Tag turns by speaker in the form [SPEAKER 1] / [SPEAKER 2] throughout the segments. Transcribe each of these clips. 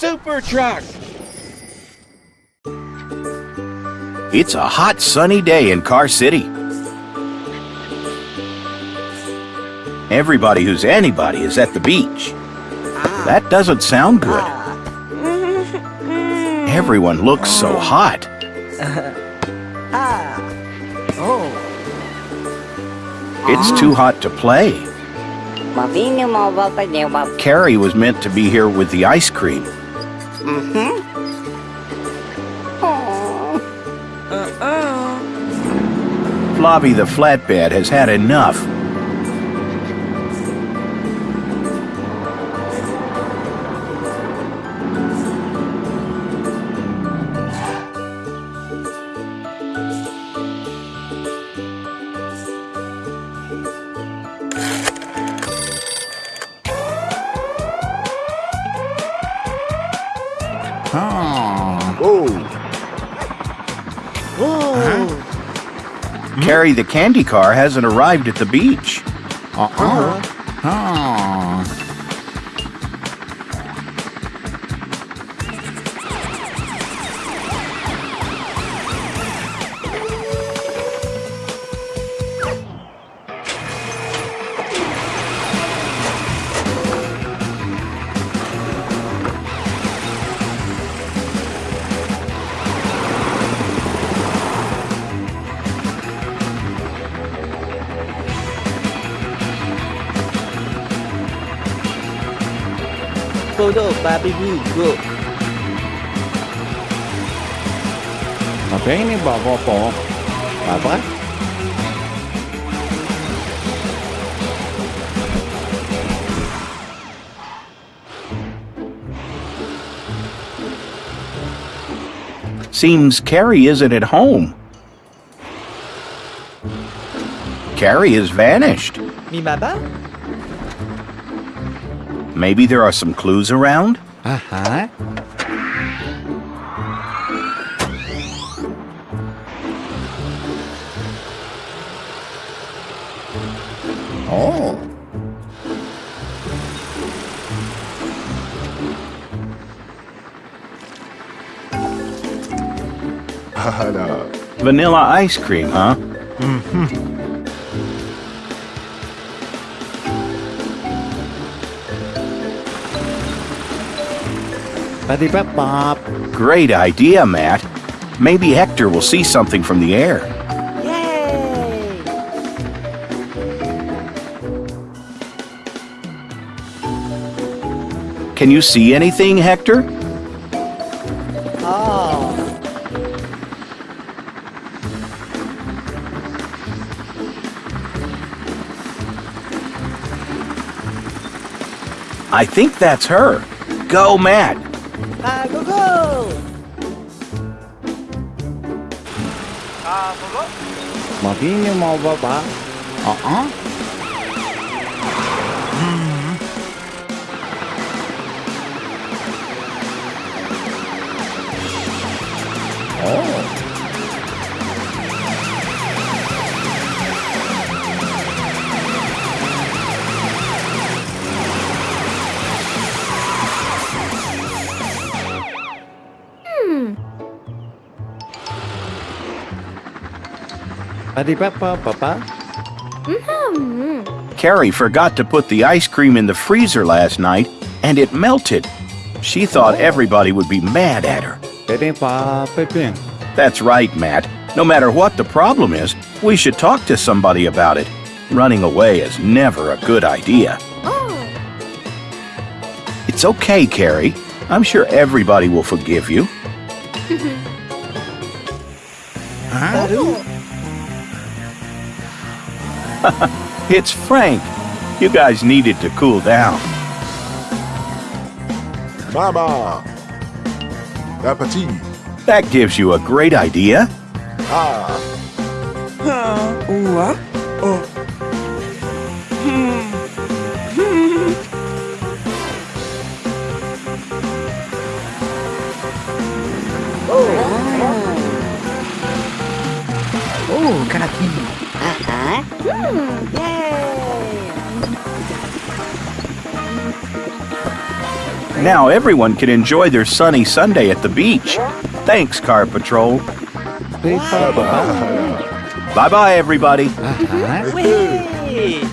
[SPEAKER 1] super truck!
[SPEAKER 2] It's a hot sunny day in Car City. Everybody who's anybody is at the beach. Ah. That doesn't sound good. Ah. Everyone looks so hot. Ah. Oh. It's too hot to play. Carrie was meant to be here with the ice cream. Mm-hmm. Flobby the flatbed has had enough. The candy car hasn't arrived at the beach.
[SPEAKER 3] Uh-huh.
[SPEAKER 4] Apa?
[SPEAKER 2] Seems Carrie isn't at home. Carrie has vanished.
[SPEAKER 3] Mi baba?
[SPEAKER 2] Maybe there are some clues around?
[SPEAKER 4] Uh-huh. Oh.
[SPEAKER 2] Vanilla ice cream, huh? Great idea, Matt. Maybe Hector will see something from the air.
[SPEAKER 3] Yay!
[SPEAKER 2] Can you see anything, Hector?
[SPEAKER 3] Oh.
[SPEAKER 2] I think that's her. Go, Matt.
[SPEAKER 4] Mabini mau baba. Uh-uh. Oh. Mm-hmm.
[SPEAKER 2] Carrie forgot to put the ice cream in the freezer last night, and it melted. She thought oh. everybody would be mad at her.
[SPEAKER 4] Pwede pa, Pepin.
[SPEAKER 2] That's right, Matt. No matter what the problem is, we should talk to somebody about it. Running away is never a good idea. Oh. It's okay, Carrie. I'm sure everybody will forgive you. Oh. It's Frank. You guys needed to cool down.
[SPEAKER 5] Mama. Appetit.
[SPEAKER 2] That gives you a great idea.
[SPEAKER 5] Ah.
[SPEAKER 4] Oh,
[SPEAKER 3] Yay!
[SPEAKER 2] Now everyone can enjoy their sunny Sunday at the beach. Thanks, Car Patrol.
[SPEAKER 4] Beep, ba, ba, ba.
[SPEAKER 2] Bye bye, everybody.
[SPEAKER 4] Uh-huh.
[SPEAKER 3] Whee!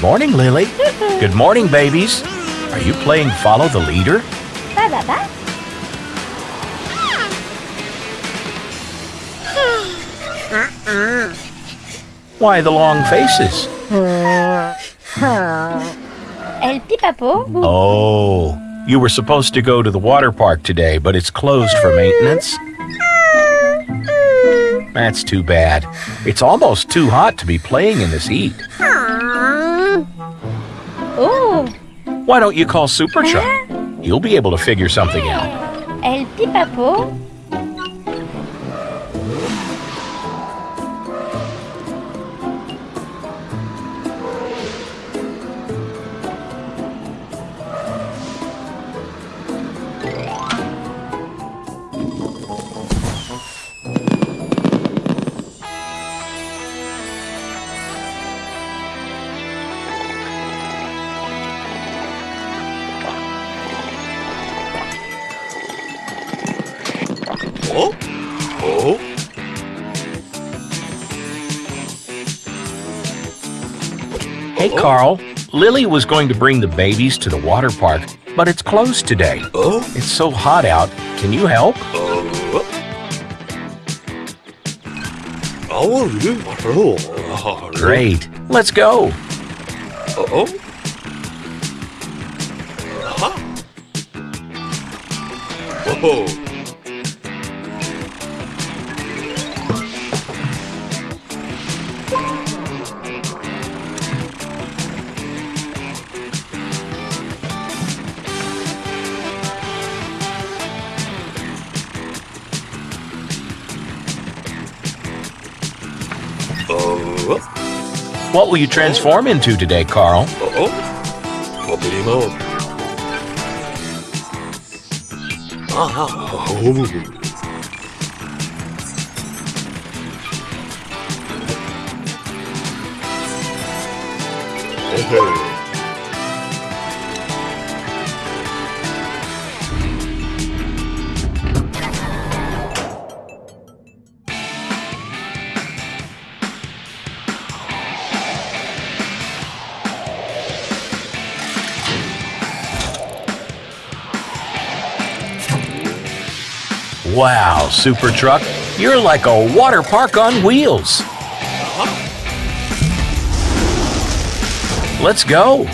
[SPEAKER 2] Good morning, Lily. Good morning, babies. Are you playing Follow the Leader?
[SPEAKER 1] Ba, ba, ba.
[SPEAKER 2] Why the long faces?
[SPEAKER 1] El pipapo.
[SPEAKER 2] Oh, you were supposed to go to the water park today, but it's closed for maintenance. That's too bad. It's almost too hot to be playing in this heat. Why don't you call Super Truck? He'll be able to figure something out.
[SPEAKER 1] el pipapo.
[SPEAKER 2] Oh. Carl. Lily was going to bring the babies to the water park, but it's closed today.
[SPEAKER 6] Oh,
[SPEAKER 2] It's so hot out. Can you help?
[SPEAKER 6] oh. Oh,
[SPEAKER 2] Great. Let's go.
[SPEAKER 6] Oh. Oh. Oh.
[SPEAKER 2] Will you transform into today, Carl?
[SPEAKER 6] Oh. Mobility mode. Ah. Oh. Hey.
[SPEAKER 2] Wow, Super Truck, you're like a water park on wheels. Let's go.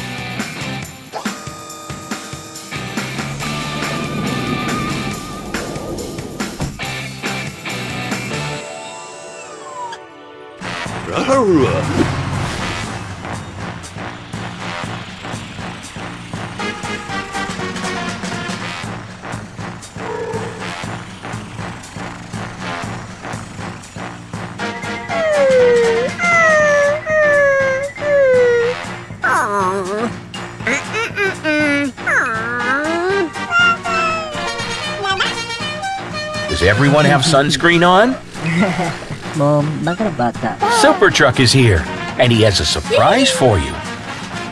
[SPEAKER 2] Everyone have sunscreen on?
[SPEAKER 7] Mom, bakit bata?
[SPEAKER 2] Super Truck is here, and he has a surprise for you.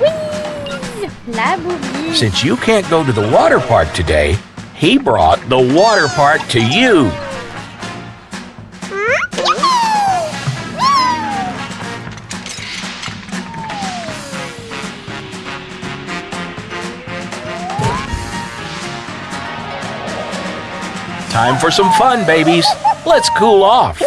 [SPEAKER 1] Whee! La boubie.
[SPEAKER 2] Since you can't go to the water park today, he brought the water park to you. Time for some fun, babies. Let's cool off.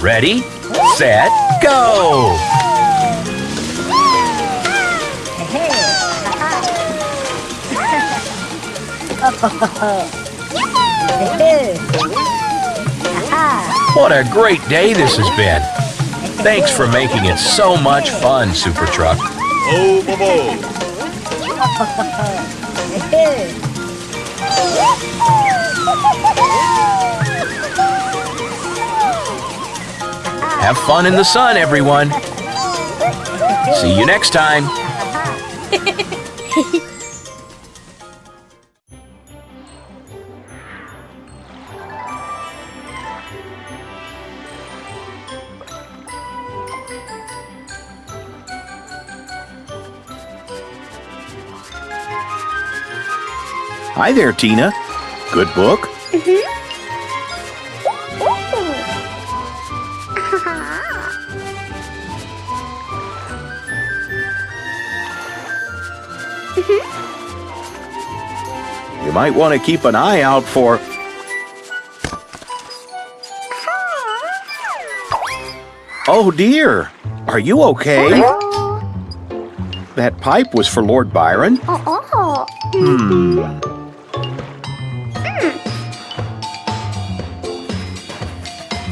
[SPEAKER 2] Ready, set, go! What a great day this has been. Thanks for making it so much fun, Super Truck.
[SPEAKER 6] Oh, Bobo.
[SPEAKER 2] Have fun in the sun, everyone. See you next time. Hi there, Tina. Good book? Mhm. You might want to keep an eye out for. Oh dear! Are you okay? That pipe was for Lord Byron? Hmm.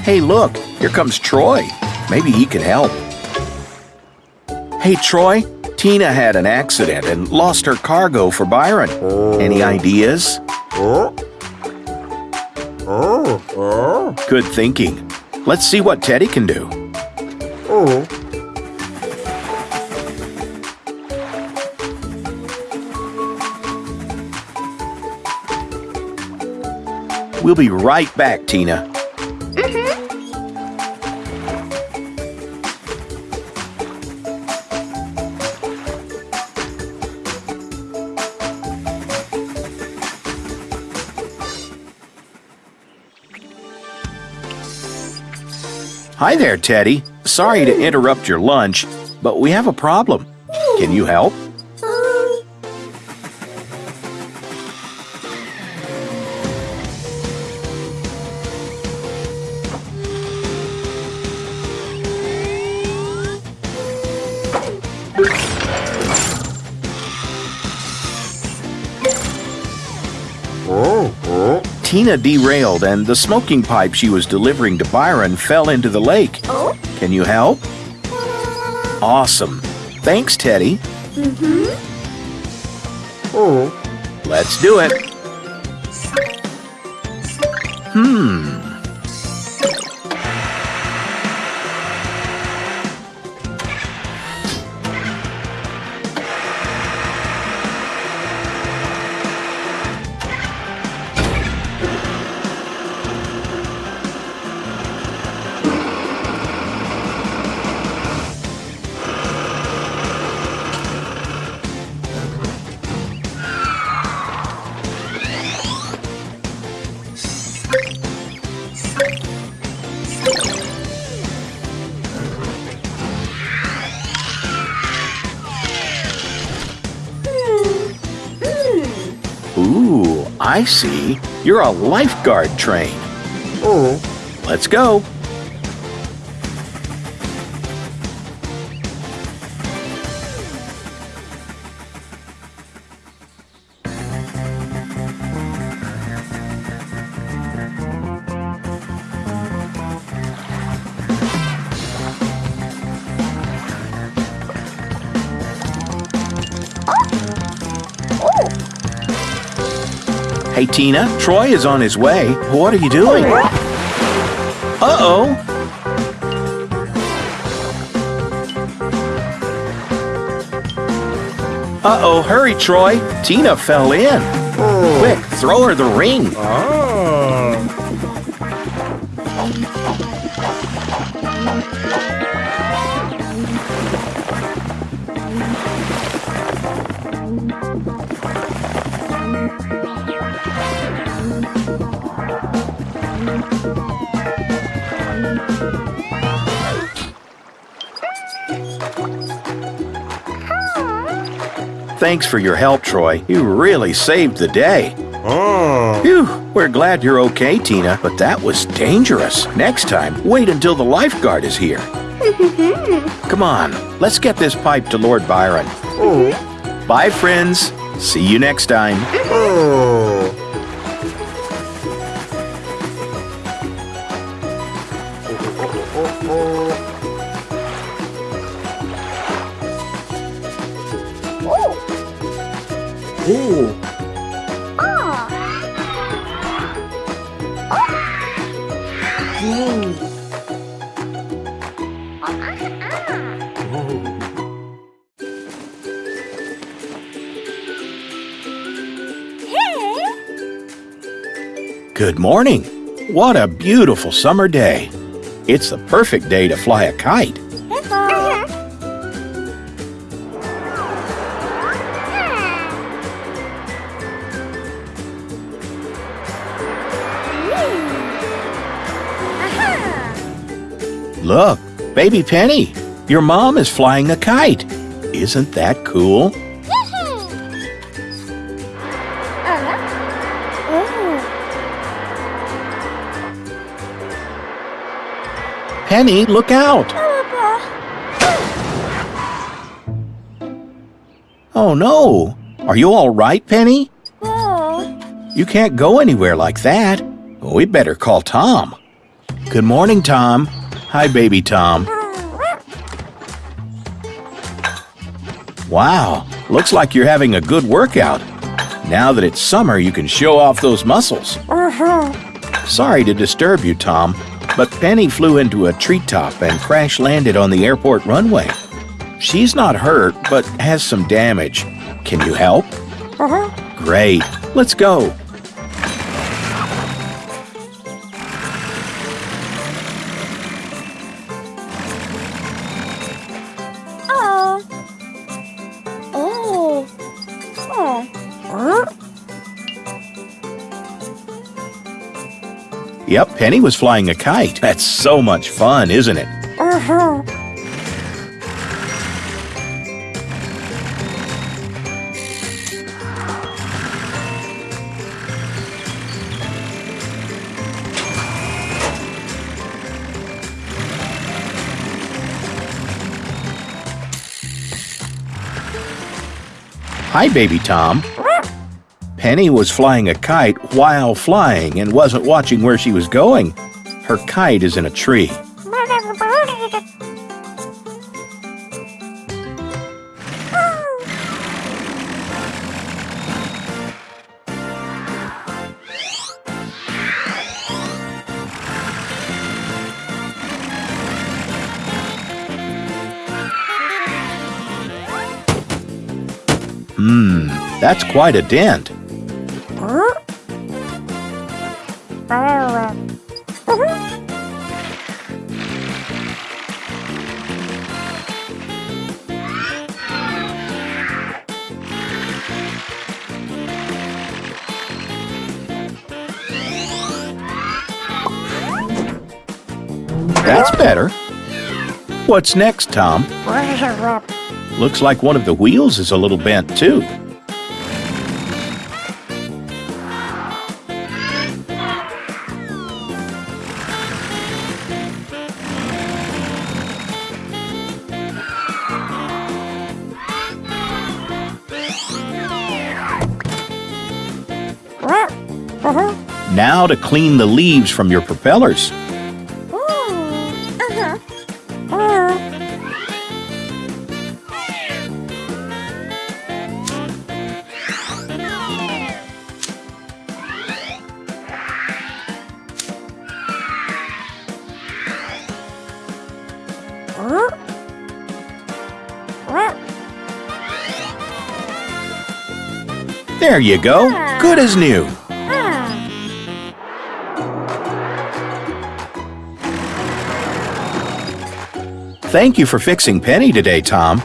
[SPEAKER 2] Hey, look, here comes Troy. Maybe he can help. Hey, Troy, Tina had an accident and lost her cargo for Byron. Any ideas? Good thinking. Let's see what Teddy can do. We'll be right back, Tina. Hi there, Teddy. Sorry to interrupt your lunch, but we have a problem. Can you help? Tina derailed and the smoking pipe she was delivering to Byron fell into the lake. Can you help? Awesome. Thanks, Teddy. Oh, Let's do it. Hmm. I see. You're a lifeguard train. Oh. Let's go. Hey, Tina, Troy is on his way. What are you doing? Uh-oh. Uh-oh, hurry, Troy. Tina fell in. Quick, throw her the ring. Oh. Thanks for your help, Troy. You really saved the day. Oh. Phew, we're glad you're okay, Tina, but that was dangerous. Next time, wait until the lifeguard is here. Come on, let's get this pipe to Lord Byron. Oh. Bye, friends. See you next time.
[SPEAKER 3] Ooh.
[SPEAKER 2] What a beautiful summer day. It's the perfect day to fly a kite. Look, baby Penny, your mom is flying a kite. Isn't that cool? Uh-huh. Penny, look out! Oh no! Are you all right, Penny? You can't go anywhere like that. Oh, we better call Tom. Good morning, Tom. Hi, baby Tom. Wow, looks like you're having a good workout. Now that it's summer, you can show off those muscles. Uh-huh. Sorry to disturb you, Tom, but Penny flew into a treetop and crash landed on the airport runway. She's not hurt, but has some damage. Can you help? Uh-huh. Great. Let's go. Yep, Penny was flying a kite. That's so much fun, isn't it? Uh-huh. Hi, baby Tom. Penny was flying a kite while flying and wasn't watching where she was going. Her kite is in a tree. Hmm, that's quite a dent. Better. What's next, Tom? Looks like one of the wheels is a little bent, too. Now to clean the leaves from your propellers. There you go. Good as new. Thank you for fixing Penny today, Tom.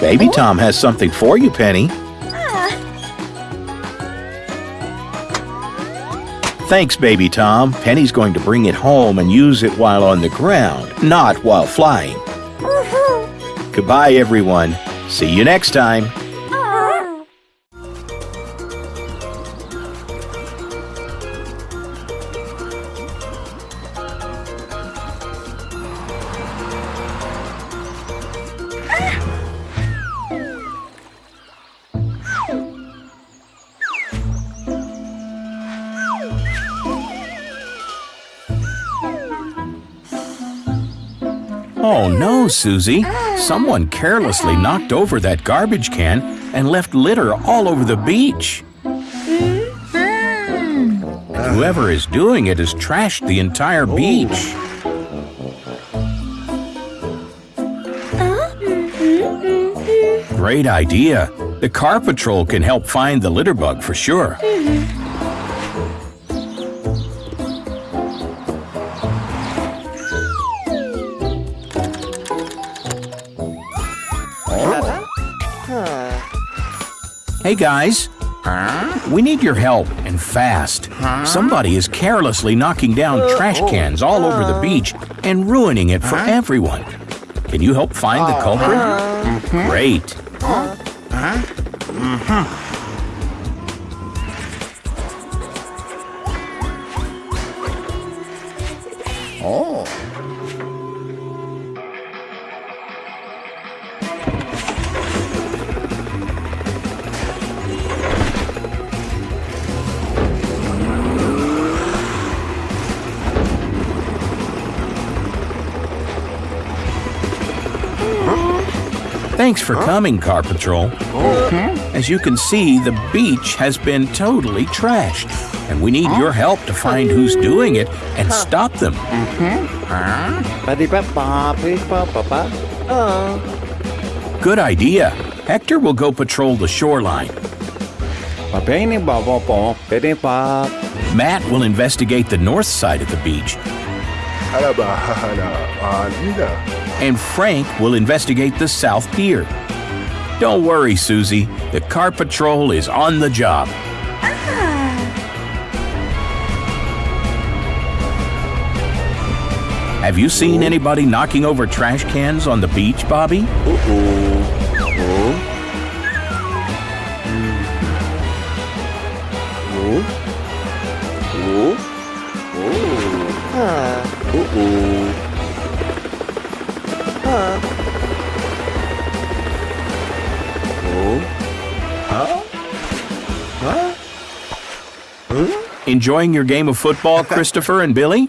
[SPEAKER 2] Baby Tom has something for you, Penny. Thanks, Baby Tom. Penny's going to bring it home and use it while on the ground, not while flying. Goodbye, everyone. See you next time. Oh no, Susie. Someone carelessly knocked over that garbage can and left litter all over the beach. Whoever is doing it has trashed the entire beach. Great idea. The car patrol can help find the litter bug for sure. Hey guys, we need your help and fast. Somebody is carelessly knocking down uh, trash oh. cans all over the uh. beach and ruining it for everyone. Can you help find the uh-huh. culprit? Uh-huh. Great. Uh-huh. For coming, Car Patrol. Mm-hmm. As you can see, the beach has been totally trashed, and we need your help to find who's doing it and stop them.
[SPEAKER 3] Buddy Papa, please Papa. Oh.
[SPEAKER 2] Good idea. Hector will go patrol the shoreline.
[SPEAKER 4] Papeni baba po. Pwede pa.
[SPEAKER 2] Matt will investigate the north side of the beach,
[SPEAKER 5] Alaba, hala, alina.
[SPEAKER 2] And Frank will investigate the south pier. Don't worry, Susie. The car patrol is on the job. Have you seen anybody knocking over trash cans on the beach, Bobby?
[SPEAKER 3] Huh.
[SPEAKER 2] Enjoying your game of football, Christopher and Billy?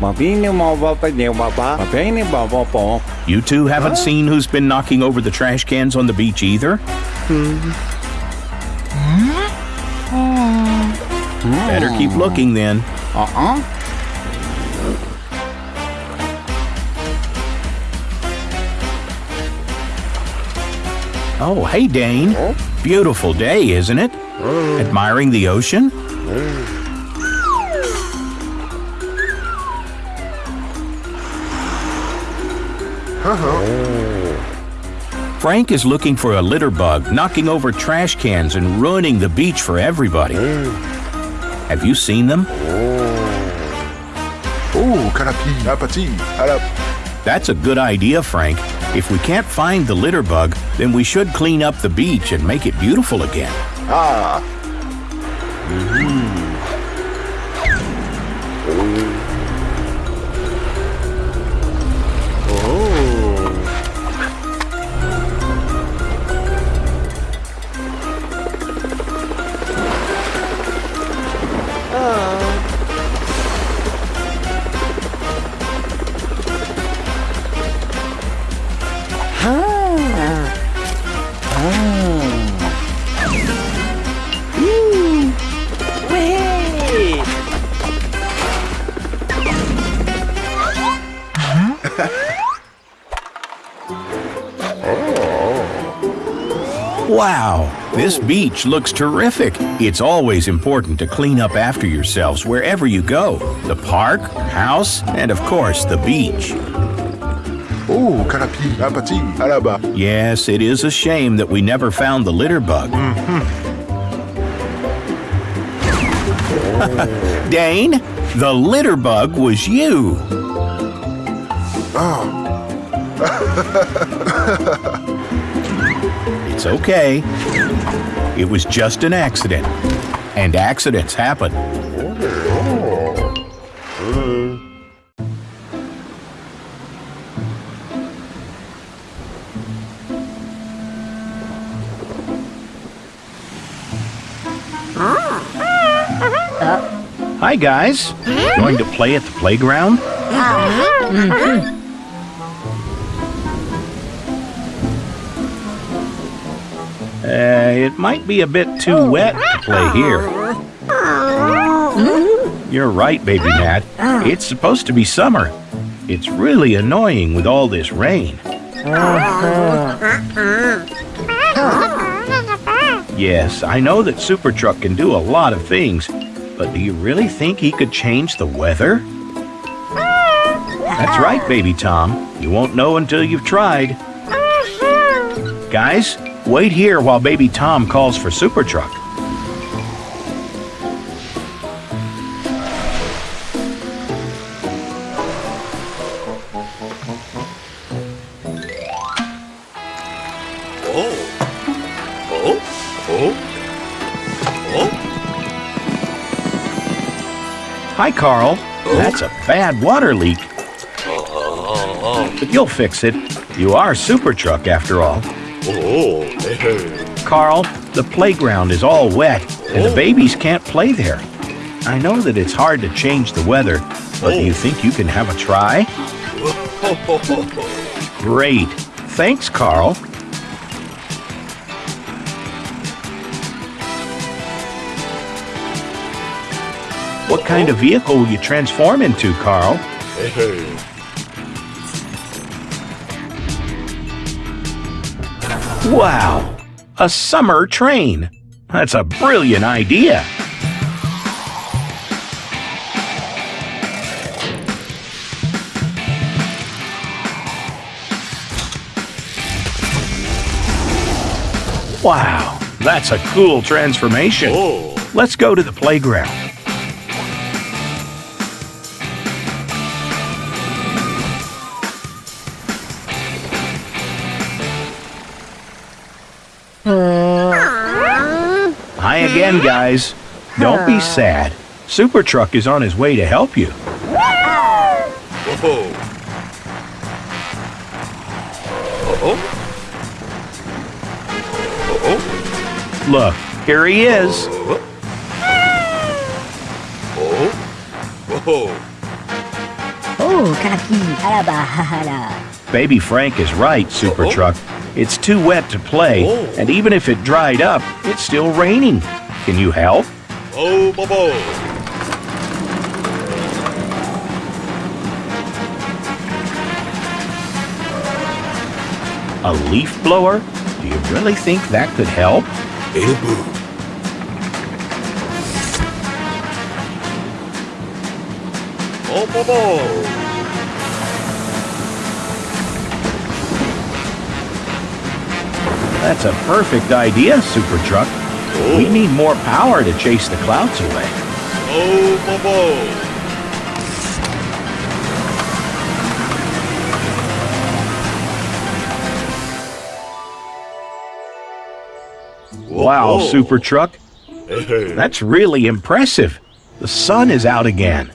[SPEAKER 4] Mabini mo ba pa niyo baba? Papeni baba po.
[SPEAKER 2] You two haven't seen who's been knocking over the trash cans on the beach either? Hmm. Better keep looking then.
[SPEAKER 4] Uh-uh.
[SPEAKER 2] Oh, hey, Dane. Beautiful day, isn't it? Hmm. Admiring the ocean? Hmm. Frank is looking for a litter bug, knocking over trash cans and ruining the beach for everybody. Hmm. Have you seen them?
[SPEAKER 5] Oh, karapi, apati, alap.
[SPEAKER 2] That's a good idea, Frank. If we can't find the litter bug, then we should clean up the beach and make it beautiful again.
[SPEAKER 5] Ah,
[SPEAKER 3] Wait.
[SPEAKER 2] This beach looks terrific. It's always important to clean up after yourselves wherever you go the park, house, and of course the beach.
[SPEAKER 5] oh, karapi, apati, alaba.
[SPEAKER 2] Yes, it is a shame that we never found the litter bug. Hmm. Dane, the litter bug was you. it's okay. It was just an accident. And accidents happen. Hi, Hi, guys. Going to play at the playground? Uh-huh. Uh-huh. It might be a bit too oh. wet to play here. You're right, baby Nat. It's supposed to be summer. It's really annoying with all this rain. Yes, I know that Super Truck can do a lot of things, but do you really think he could change the weather? That's right, baby Tom. You won't know until you've tried. Guys, wait here while baby Tom calls for Super Truck.
[SPEAKER 6] Oh. Oh. Oh. Oh.
[SPEAKER 2] Hi, Carl. Oh. That's a bad water leak,
[SPEAKER 6] Oh.
[SPEAKER 2] but you'll fix it. You are Super Truck after all.
[SPEAKER 6] Oh. Hey.
[SPEAKER 2] Carl, the playground is all wet, and the oh. babies can't play there. I know that it's hard to change the weather, but do you oh. think you can have a try? Great. Thanks, Carl. What kind of vehicle will you transform into, Carl?
[SPEAKER 6] Hey.
[SPEAKER 2] Wow! A summer train! That's a brilliant idea! Wow! That's a cool transformation!
[SPEAKER 6] Oh.
[SPEAKER 2] Let's go to the playground. Again, guys. Don't be sad. Super Truck is on his way to help you.
[SPEAKER 6] Oh. Oh. Oh.
[SPEAKER 2] Look, here he is.
[SPEAKER 6] Oh. Oh.
[SPEAKER 7] Oh, Karapi, Alaba,
[SPEAKER 2] Baby Frank is right, Super
[SPEAKER 6] Uh-oh.
[SPEAKER 2] Truck. It's too wet to play,
[SPEAKER 6] Oh.
[SPEAKER 2] and even if it dried up, it's still raining. Can you help?
[SPEAKER 6] Oh, Bobo.
[SPEAKER 2] A leaf blower? Do you really think that could help?
[SPEAKER 6] Elbow. Oh, Bobo.
[SPEAKER 2] That's a perfect idea, Super Truck. We
[SPEAKER 6] Oh.
[SPEAKER 2] need more power to chase the clouds away.
[SPEAKER 6] Oh, Bobo.
[SPEAKER 2] Wow, Super Truck. That's really impressive. The sun is out again.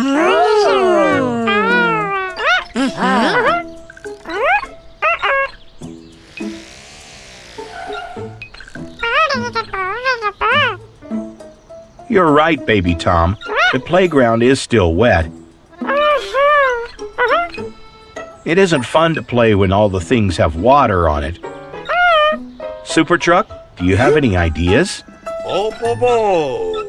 [SPEAKER 6] Ah. Ah.
[SPEAKER 2] You're right, baby Tom. The playground is still wet. It isn't fun to play when all the things have water on it. Super Truck, do you have any ideas?
[SPEAKER 6] Oh, Bobo. Oh.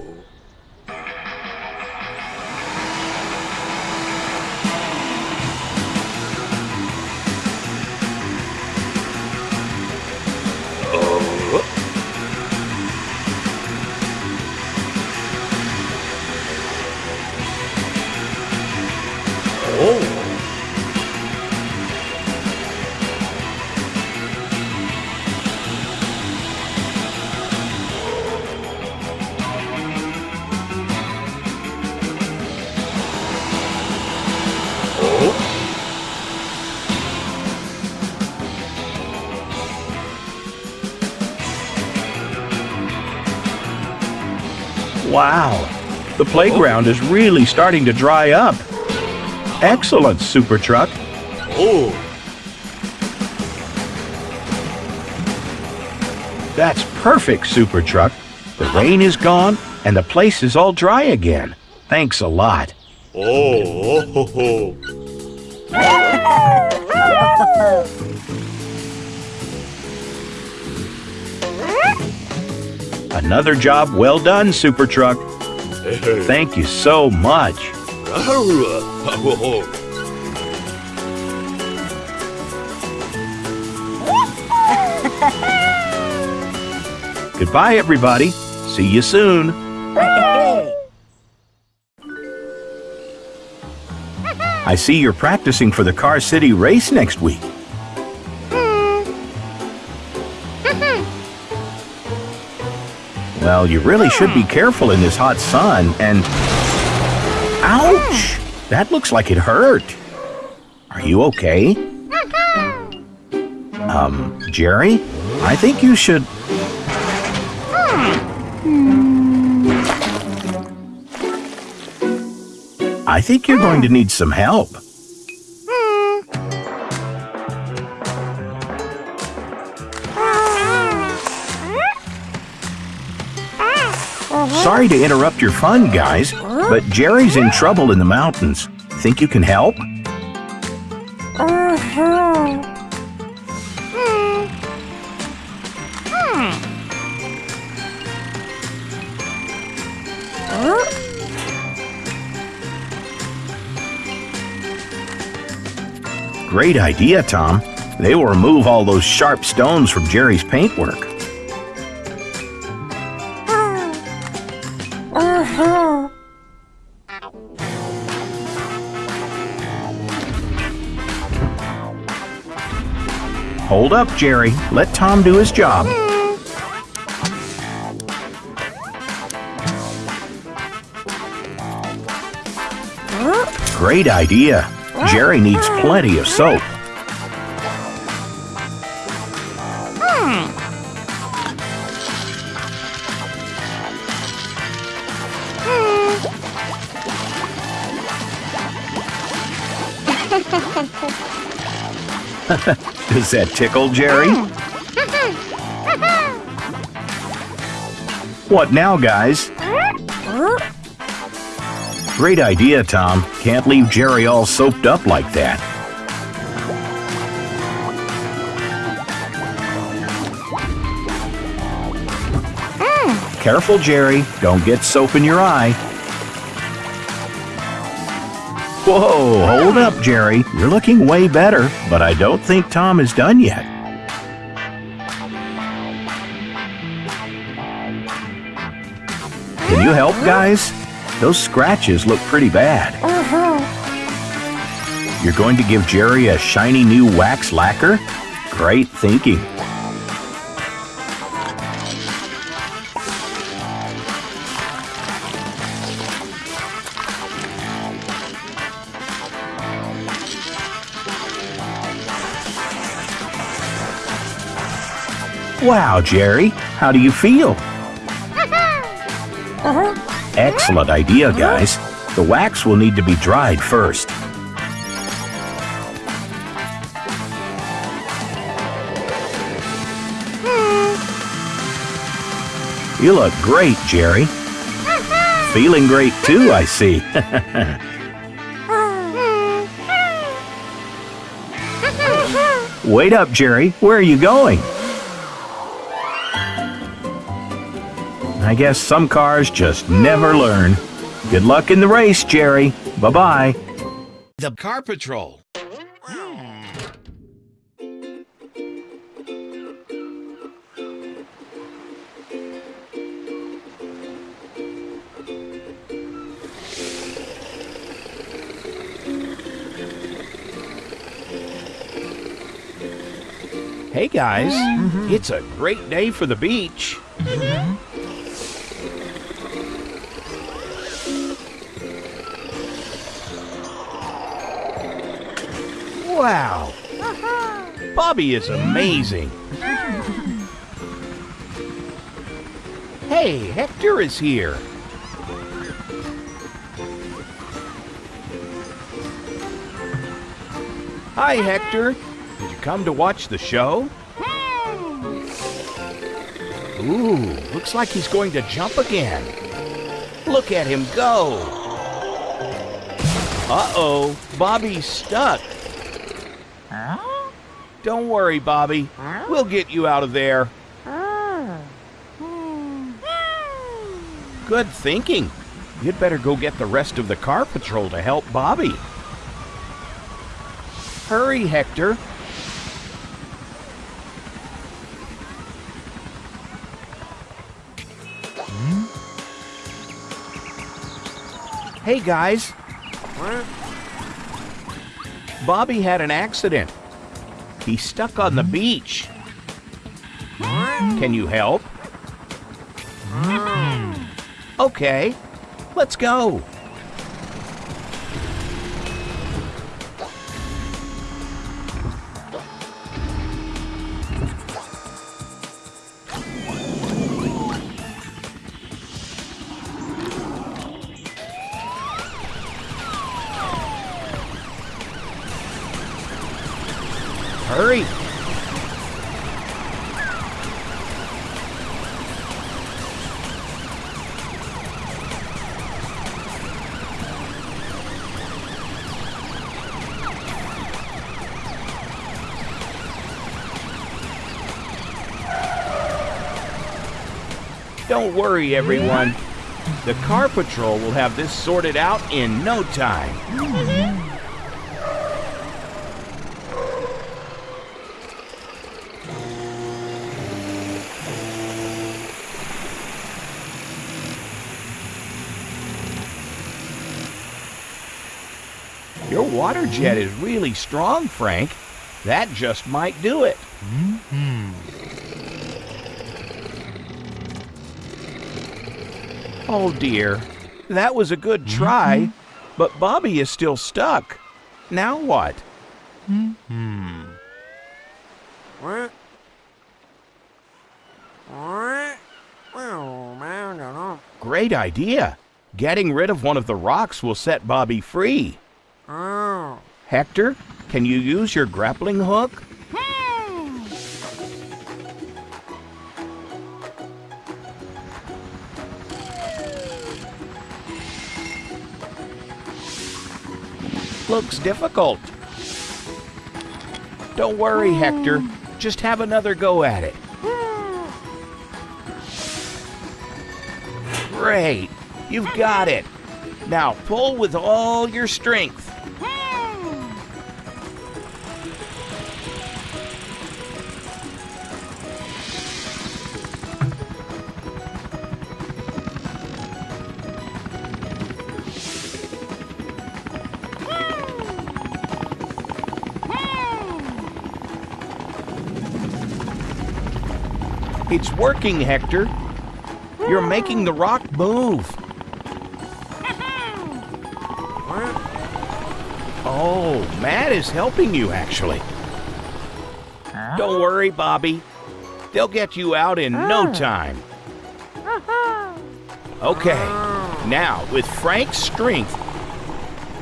[SPEAKER 2] Wow, the playground is really starting to dry up. Excellent, Super Truck.
[SPEAKER 6] Oh.
[SPEAKER 2] That's perfect, Super Truck. The rain is gone, and the place is all dry again. Thanks a lot.
[SPEAKER 6] Oh, ho, ho.
[SPEAKER 2] Another job well done, Super Truck.
[SPEAKER 6] Hey, hey.
[SPEAKER 2] Thank you so much.
[SPEAKER 6] Ho, ho.
[SPEAKER 2] Goodbye, everybody. See you soon. I see you're practicing for the Car City race next week. Well, you really should be hmm. careful in this hot sun and. Ouch! Hmm. That looks like it hurt. Are you okay? Mm-hmm. Um, Jerry? I think you should. Hmm. I think you're going to need some help. Sorry to interrupt your fun, guys, but Jerry's in trouble in the mountains. Think you can help? Great idea, Tom. They will remove all those sharp stones from Jerry's paintwork. Hold up, Jerry. Let Tom do his job. Great idea. Jerry needs plenty of soap. Does that tickle, Jerry? What now, guys? Great idea, Tom. Can't leave Jerry all soaped up like that. Careful, Jerry. Don't get soap in your eye. Whoa, hold up, Jerry. You're looking way better, but I don't think Tom is done yet. Can you help, guys? Those scratches look pretty bad. Uh-huh. You're going to give Jerry a shiny new wax lacquer? Great thinking. Wow, Jerry, how do you feel? Uh-huh. Excellent idea, uh-huh. guys. The wax will need to be dried first. Hmm. You look great, Jerry. Uh-huh. Feeling great too, I see. Wait up, Jerry. Where are you going? I guess some cars just never learn. Good luck in the race, Jerry. Bye bye.
[SPEAKER 6] The Car Patrol.
[SPEAKER 2] Hey guys, mm-hmm. it's a great day for the beach. Mm-hmm. Wow, Bobby is amazing. Hey, Hector is here. Hi, Hector. Did you come to watch the show? Ooh, looks like he's going to jump again. Look at him go. Uh-oh, Bobby's stuck. Don't worry, Bobby. We'll get you out of there. Good thinking. You'd better go get the rest of the car patrol to help Bobby. Hurry, Hector. Hmm? Hey, guys. Bobby had an accident. He's stuck on the beach. Can you help? Okay, let's go. Worry, everyone. The car patrol will have this sorted out in no time. Your water jet is really strong, Frank. That just might do it. Oh dear. That was a good try, but Bobby is still stuck. Now what? Mm hmm. What? Great idea. Getting rid of one of the rocks will set Bobby free. Hector, can you use your grappling hook? Looks difficult. Don't worry, Hector. Just have another go at it. Great. You've got it. Now pull with all your strength. It's working, Hector. You're making the rock move. Oh, Matt is helping you, actually. Don't worry, Bobby. They'll get you out in no ah. time. Uh-huh. Okay, now with Frank's strength,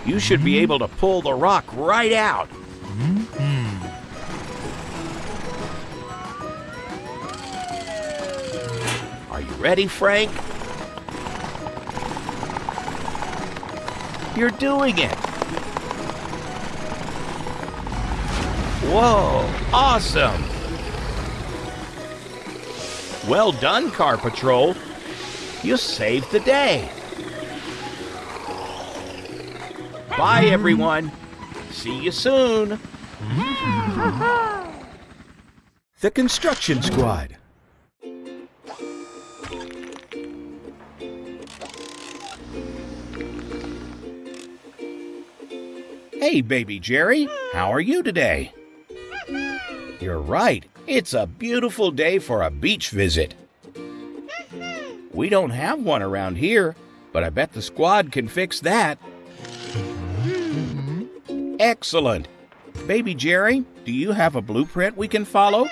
[SPEAKER 2] you should be mm-hmm. able to pull the rock right out. Ready, Frank? You're doing it. Whoa, awesome. Well done, Car Patrol. You saved the day. Bye, everyone. See you soon. The Construction Squad. Hey, baby Jerry, how are you today? You're right, it's a beautiful day for a beach visit. We don't have one around here, but I bet the squad can fix that. Excellent. Baby Jerry, do you have a blueprint we can follow?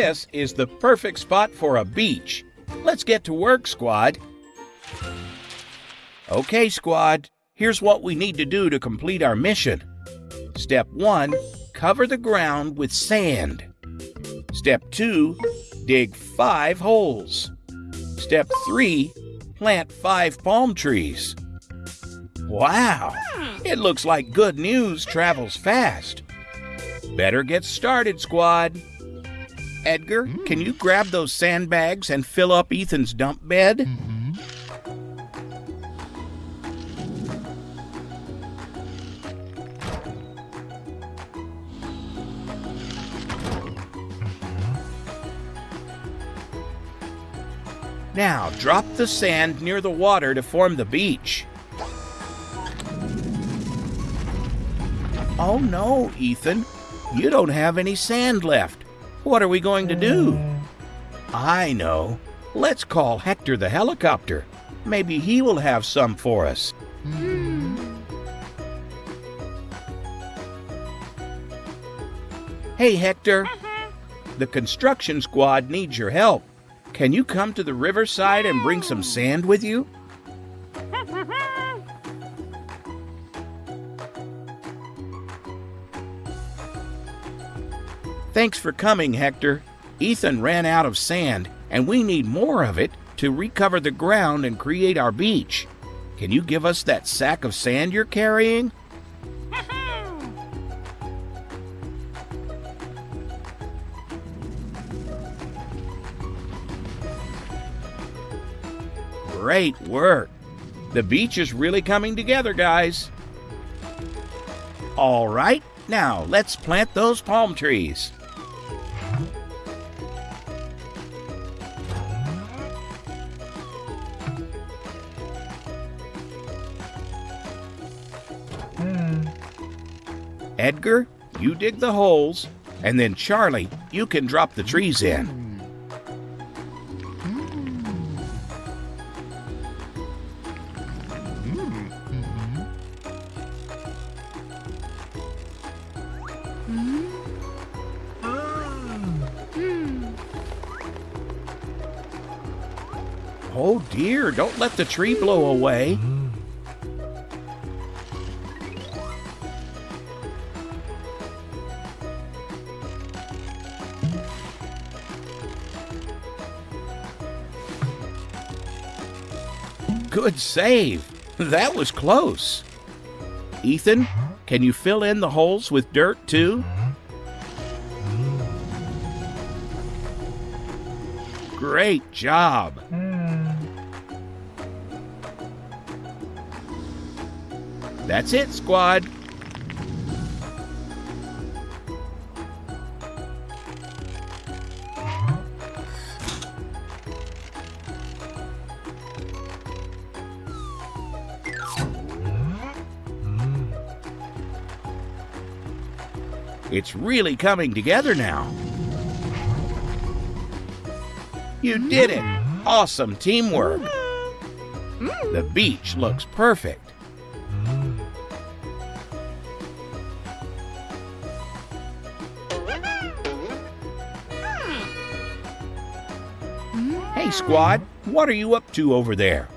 [SPEAKER 2] This is the perfect spot for a beach. Let's get to work, squad. Okay, squad. Here's what we need to do to complete our mission. Step 1 Cover the ground with sand. Step 2 Dig 5 holes. Step 3 Plant 5 palm trees. Wow! It looks like good news travels fast. Better get started, squad. Edgar, can mm. you grab those sandbags and fill up Ethan's dump bed? Mm-hmm. Now, drop the sand near the water to form the beach. Oh no, Ethan. You don't have any sand left. What are we going to do? Mm. I know. Let's call Hector the helicopter. Maybe he will have some for us. Hmm. Hey, Hector. Uh-huh. The construction squad needs your help. Can you come to the riverside and bring some sand with you? Thanks for coming, Hector. Ethan ran out of sand, and we need more of it to recover the ground and create our beach. Can you give us that sack of sand you're carrying? Great work. The beach is really coming together, guys. All right, now let's plant those palm trees. Edgar, you dig the holes, and then Charlie, you can drop the trees in. Oh dear, don't let the tree blow away. Good save. That was close. Ethan, can you fill in the holes with dirt too? Great job. That's it, squad. It's really coming together now. You did it! Awesome teamwork! The beach looks perfect. Hey, squad, what are you up to over there?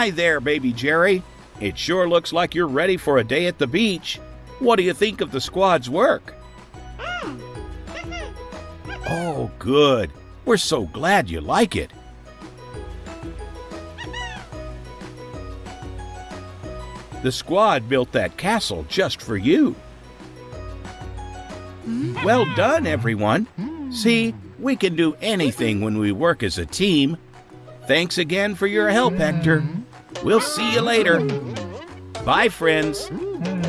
[SPEAKER 2] Hi there, baby Jerry. It sure looks like you're ready for a day at the beach. What do you think of the squad's work? Mm. Oh, good. We're so glad you like it. The squad built that castle just for you. Well done, everyone. See, we can do anything when we work as a team. Thanks again for your help, Hector. We'll see you later. Bye, friends.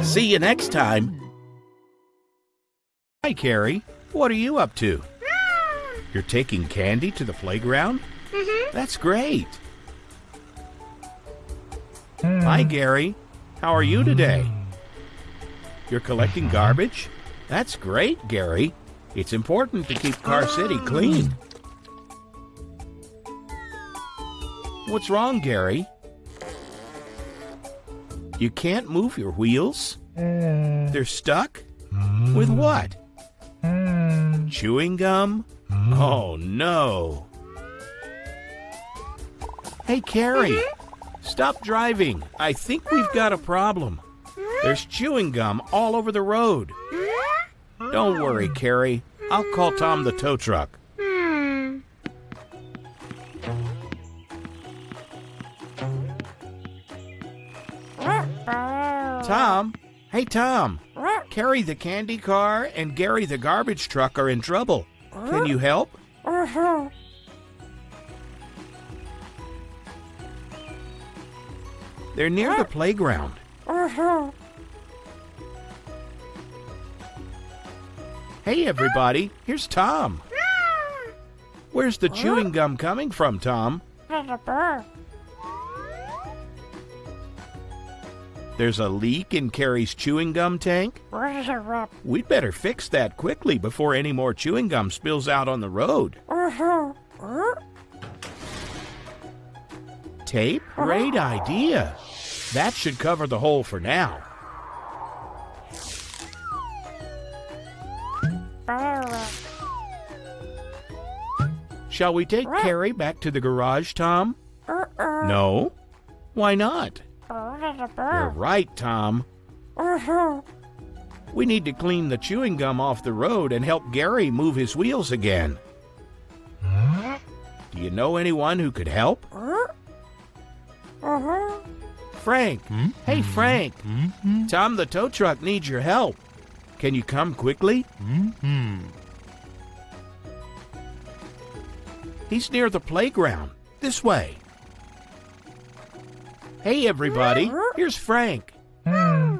[SPEAKER 2] See you next time. Hi, Carrie. What are you up to? You're taking Candy to the playground? Mm-hmm. That's great. Hi, Gary. How are you today? You're collecting mm-hmm. garbage? That's great, Gary. It's important to keep Car City clean. Mm. What's wrong, Gary? You can't move your wheels? Hmm. They're stuck? With what? Hmm. Chewing gum? Hmm. Oh no. Hey, Carrie, stop driving. I think we've got a problem. There's chewing gum all over the road. Don't worry, Carrie. I'll call Tom the tow truck. Hey, Tom. Carrie the candy car and Gary the garbage truck are in trouble. Can you help? They're near the playground. Hey, everybody. Here's Tom. Where's the chewing gum coming from, Tom? There's a leak in Carrie's chewing gum tank? We'd better fix that quickly before any more chewing gum spills out on the road. Tape? Great idea. That should cover the hole for now. Shall we take Carrie back to the garage, Tom? Uh-uh. No? Why not? You're right, Tom. We need to clean the chewing gum off the road and help Gary move his wheels again. Do you know anyone who could help? Frank. Hmm? Hey, hmm? Frank. Hmm? Tom the tow truck needs your help. Can you come quickly? He's near the playground. This way. Hey, everybody. Here's Frank. Hmm?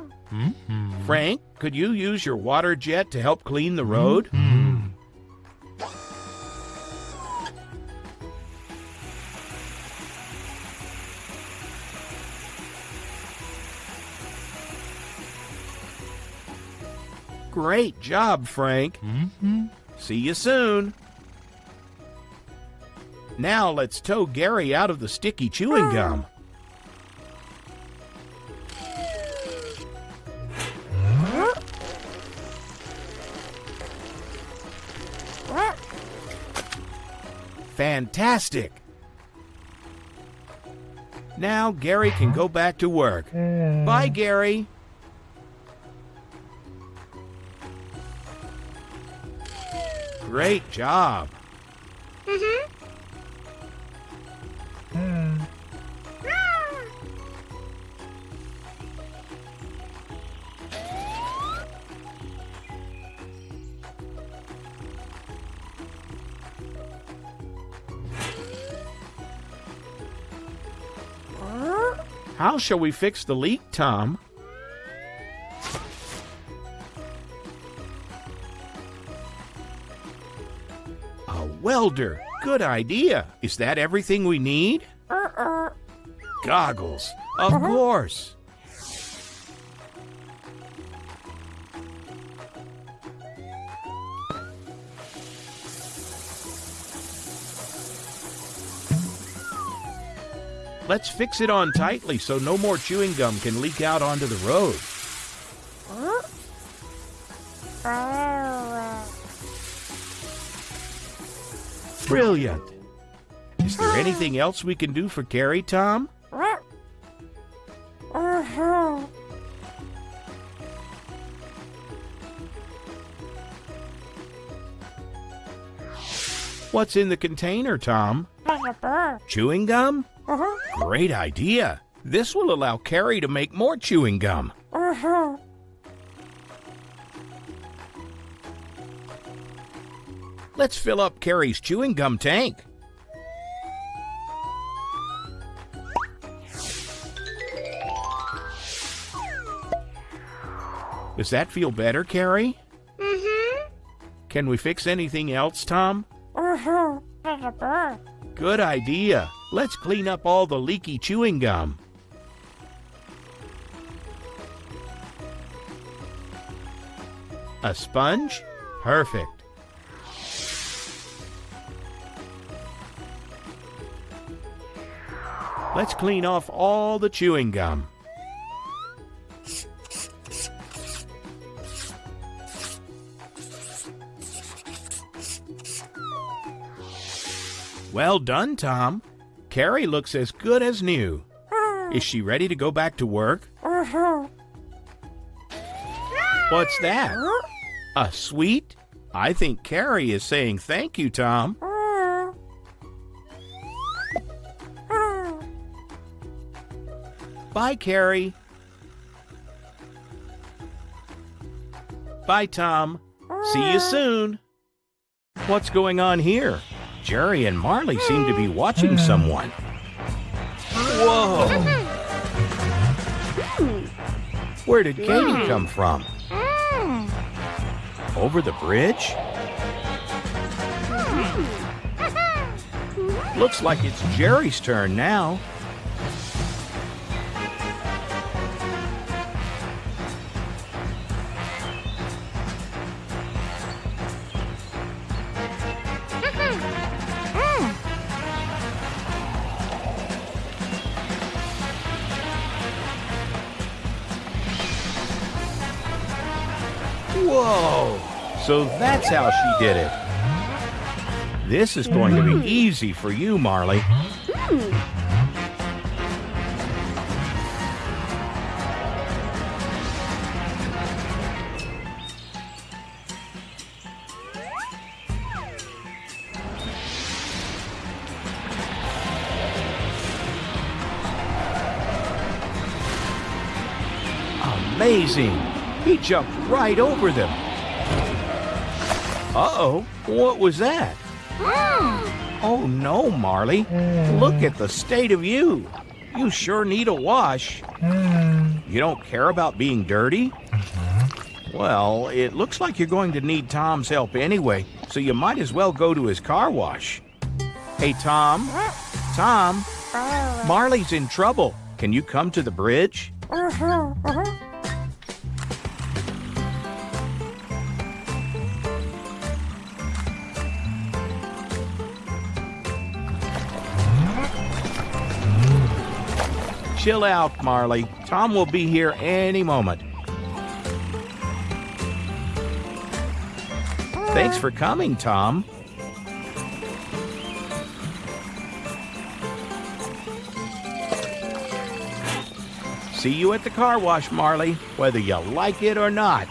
[SPEAKER 2] Frank, could you use your water jet to help clean the road? Hmm? Great job, Frank. Hmm? See you soon. Now let's tow Gary out of the sticky chewing gum. Fantastic! Now Gary can go back to work. Bye, Gary. Great job. How shall we fix the leak, Tom? A welder. Good idea. Is that everything we need? Uh-uh. Goggles. Of uh-huh. course. Let's fix it on tightly so no more chewing gum can leak out onto the road. Brilliant. Is there anything else we can do for Carrie, Tom? What's in the container, Tom? Chewing gum? Great idea. This will allow Carrie to make more chewing gum. Uh-huh. Let's fill up Carrie's chewing gum tank. Does that feel better, Carrie? Mm-hmm. Can we fix anything else, Tom? Good idea. Let's clean up all the leaky chewing gum. A sponge? Perfect. Let's clean off all the chewing gum. Well done, Tom. Carrie looks as good as new. Is she ready to go back to work? What's that? A sweet? I think Carrie is saying thank you, Tom. Bye, Carrie. Bye, Tom. See you soon. What's going on here? Jerry and Marley seem to be watching someone. Whoa! Hmm. Where did Katie come from? Over the bridge? Hmm. Looks like it's Jerry's turn now. So that's how she did it. This is going to be hmm. easy for you, Marley. Amazing! He jumped right over them. Uh-oh, what was that? Hmm. Oh no, Marley. Look at the state of you. You sure need a wash. Hmm. You don't care about being dirty? Mm-hmm. Well, it looks like you're going to need Tom's help anyway, so you might as well go to his car wash. Hey, Tom. Tom, uh-huh. Marley's in trouble. Can you come to the bridge? Uh-huh, uh-huh. Chill out, Marley. Tom will be here any moment. Thanks for coming, Tom. See you at the car wash, Marley, whether you like it or not.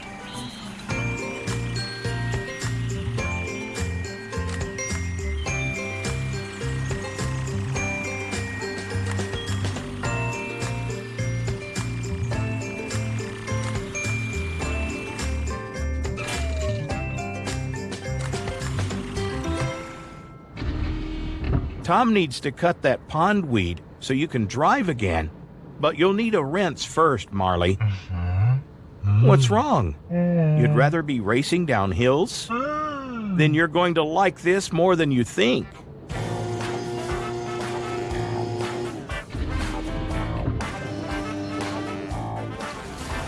[SPEAKER 2] Tom needs to cut that pond weed so you can drive again. But you'll need a rinse first, Marley. Mm-hmm. What's wrong? Mm. You'd rather be racing down hills? Mm. Then you're going to like this more than you think.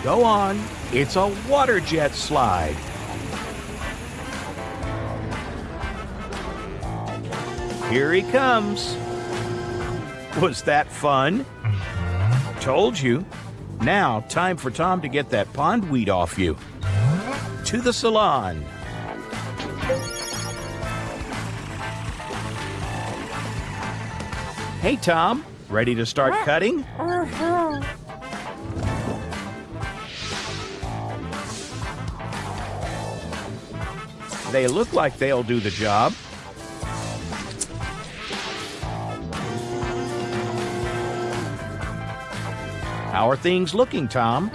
[SPEAKER 2] Go on. It's a water jet slide. Here he comes. Was that fun? Told you. Now, time for Tom to get that pond weed off you. To the salon. Hey, Tom. Ready to start cutting? They look like they'll do the job. How are things looking, Tom?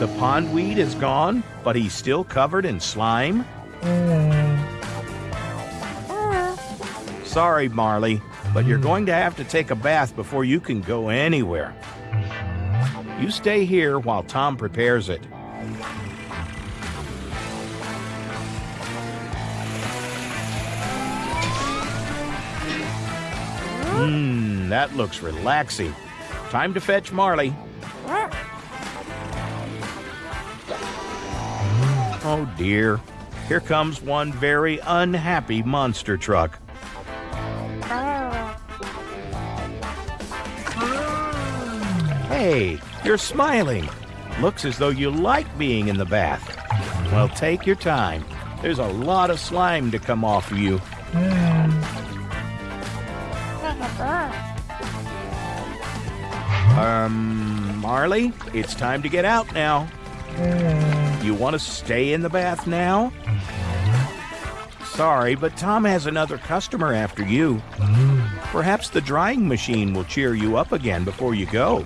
[SPEAKER 2] The pondweed is gone, but he's still covered in slime? Mm. Sorry, Marley, but you're going to have to take a bath before you can go anywhere. You stay here while Tom prepares it. Mmm, that looks relaxing. Time to fetch Marley. Oh dear. Here comes one very unhappy monster truck. Hey, you're smiling. Looks as though you like being in the bath. Well, take your time. There's a lot of slime to come off of you. Um, Marley, it's time to get out now. You want to stay in the bath now? Sorry, but Tom has another customer after you. Perhaps the drying machine will cheer you up again before you go.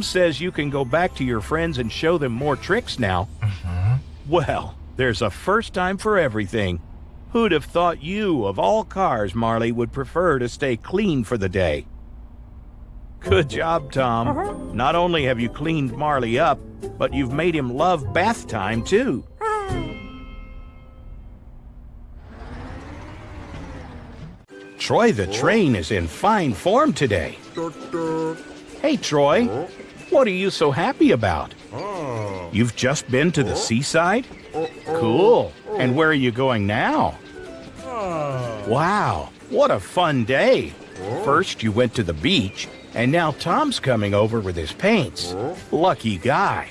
[SPEAKER 2] Tom says you can go back to your friends and show them more tricks now. Mm-hmm. Well, there's a first time for everything. Who'd have thought you, of all cars, Marley, would prefer to stay clean for the day? Good oh. job, Tom. Uh-huh. Not only have you cleaned Marley up, but you've made him love bath time, too. Troy the oh. train is in fine form today. Hey, Troy, oh. What are you so happy about? Oh. You've just been to the oh. seaside? Oh, cool. And where are you going now? Ah. Wow, what a fun day. First, you went to the beach, and now Tom's coming over with his paints. Lucky guy.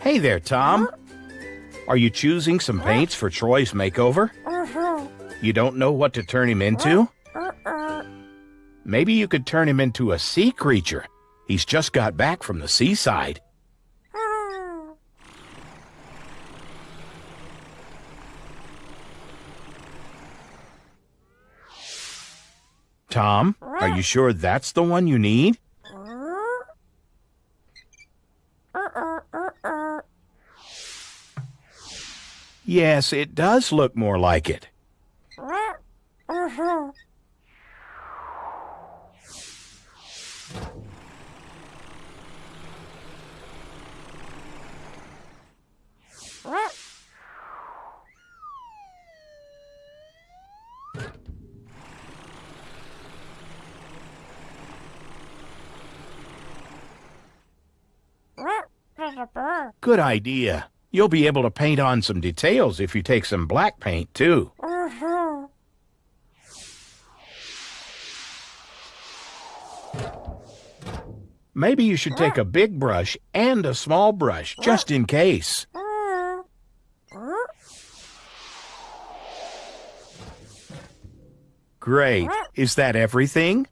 [SPEAKER 2] Hey there, Tom. Are you choosing some paints for Troy's makeover? You don't know what to turn him into? Maybe you could turn him into a sea creature. He's just got back from the seaside. Tom, are you sure that's the one you need? Yes, it does look more like it. Good idea. You'll be able to paint on some details if you take some black paint, too. Mm-hmm. Maybe you should take a big brush and a small brush, just in case. Great. Is that everything?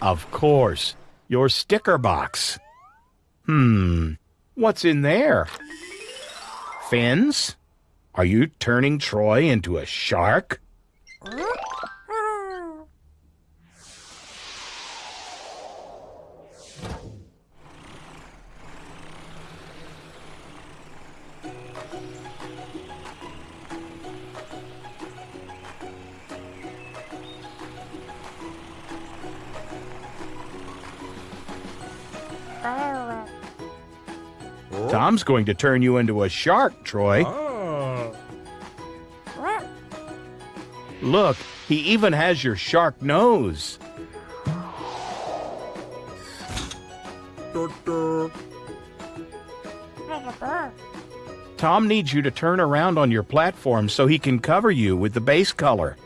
[SPEAKER 2] Of course. Your sticker box. Hmm. What's in there? Fins? Are you turning Troy into a shark? Tom's going to turn you into a shark, Troy. Oh. Look, he even has your shark nose. Tom needs you to turn around on your platform so he can cover you with the base color.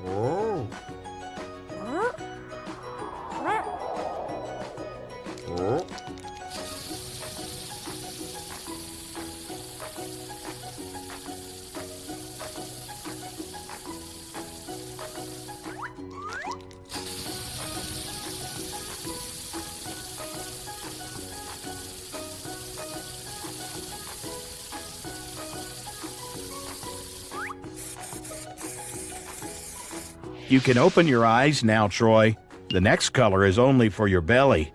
[SPEAKER 2] You can open your eyes now, Troy. The next color is only for your belly.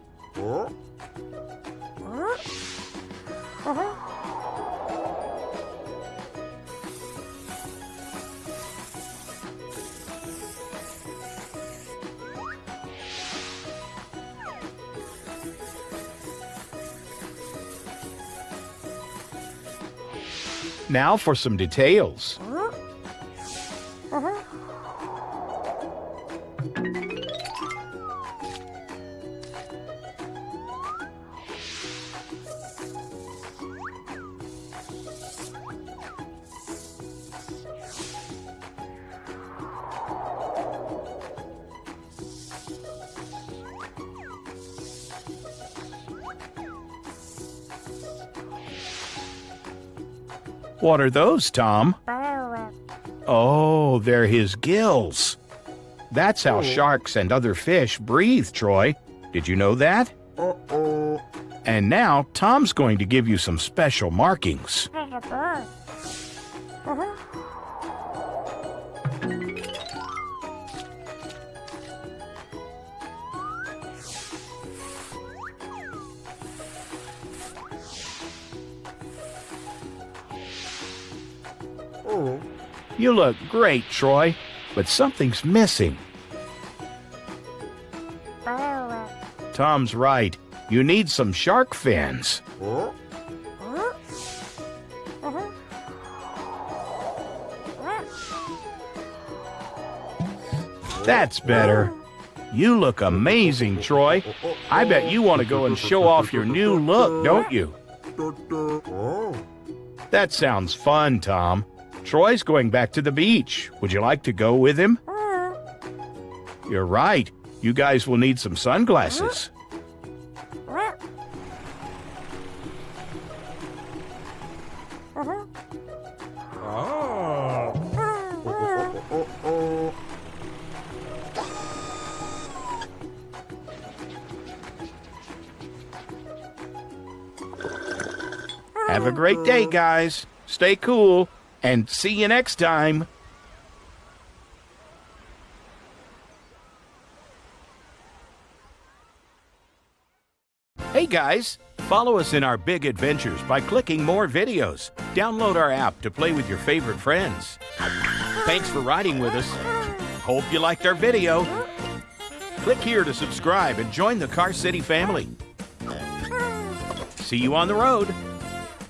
[SPEAKER 2] Now for some details. What are those, Tom? Oh, they're his gills. That's how oh. sharks and other fish breathe, Troy. Did you know that?
[SPEAKER 5] Uh-oh.
[SPEAKER 2] And now Tom's going to give you some special markings. You look great, Troy, but something's missing. Tom's right. You need some shark fins. That's better. You look amazing, Troy. I bet you want to go and show off your new look, don't you? That sounds fun, Tom. Troy's going back to the beach. Would you like to go with him? You're right. You guys will need some sunglasses. Oh. Have a great day, guys. Stay cool, and see you next time. Hey guys, follow us in our big adventures by clicking more videos. Download our app to play with your favorite friends. Thanks for riding with us. Hope you liked our video. Click here to subscribe and join the Car City family. See you on the road.